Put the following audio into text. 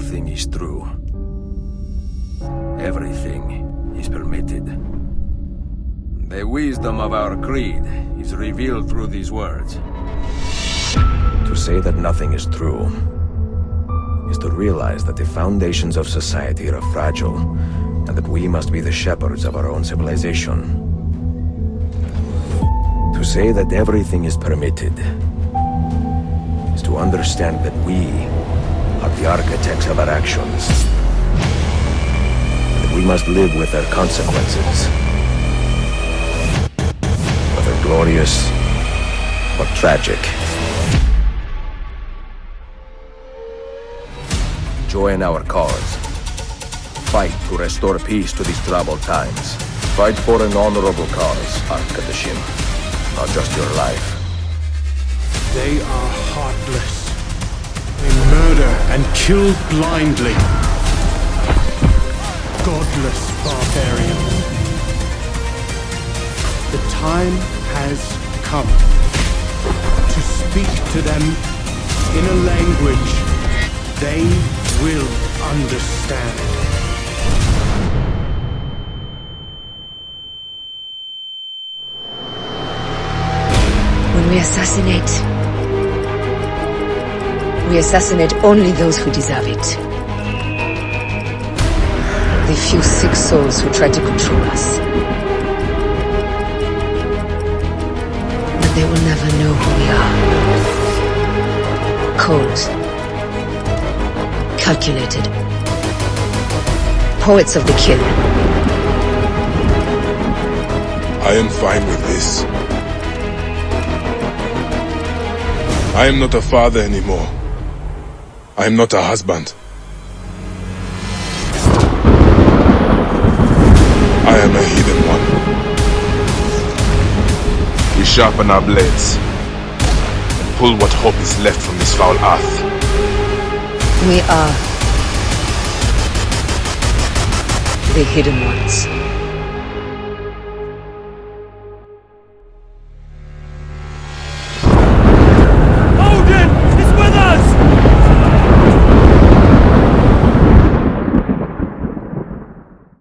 nothing is true. Everything is permitted. The wisdom of our creed is revealed through these words. To say that nothing is true is to realize that the foundations of society are fragile and that we must be the shepherds of our own civilization. To say that everything is permitted is to understand that we are the architects of our actions. And we must live with their consequences. Whether glorious or tragic. Join our cause. Fight to restore peace to these troubled times. Fight for an honorable cause, Arkadashim. Not just your life. They are heartless. And kill blindly. Godless barbarians. The time has come to speak to them in a language they will understand. When we assassinate, we assassinate only those who deserve it. The few sick souls who try to control us. But they will never know who we are. Cold. Calculated. Poets of the kill. I am fine with this. I am not a father anymore. I am not a husband. I am a hidden one. We sharpen our blades and pull what hope is left from this foul earth. We are the hidden ones.